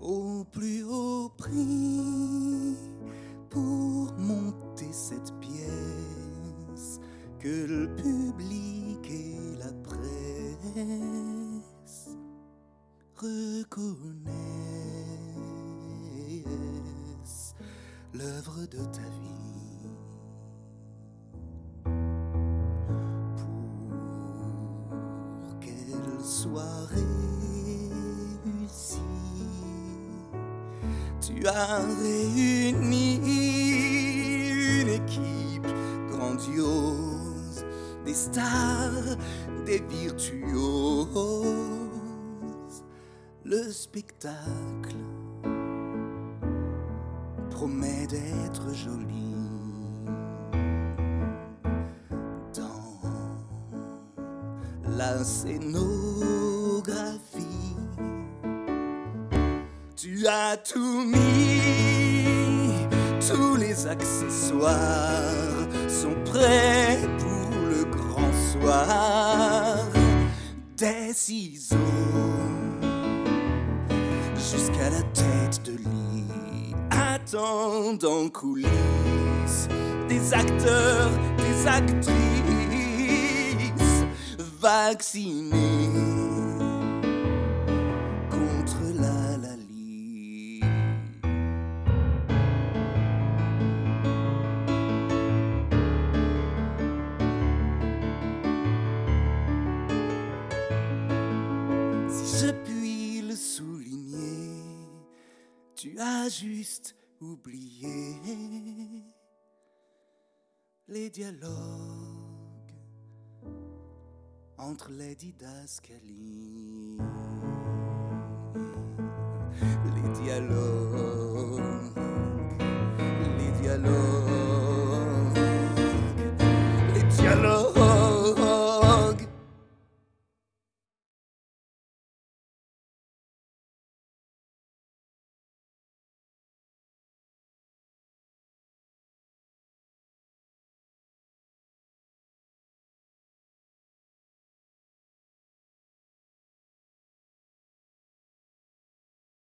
au plus haut prix pour monter cette pièce que le public et la presse reconnaissent l'œuvre de ta vie. Qu'elle soit réussie, tu as réuni une équipe grandiose, des stars, des virtuoses. Le spectacle promet d'être joli. La scénographie, tu as tout mis, tous les accessoires sont prêts pour le grand soir. Des ciseaux jusqu'à la tête de lit, attendent en coulisses des acteurs, des actrices vaccinés contre la lalie. Si je puis le souligner, tu as juste oublié les dialogues entre les didascalies. Les dialogues, les dialogues, les dialogues.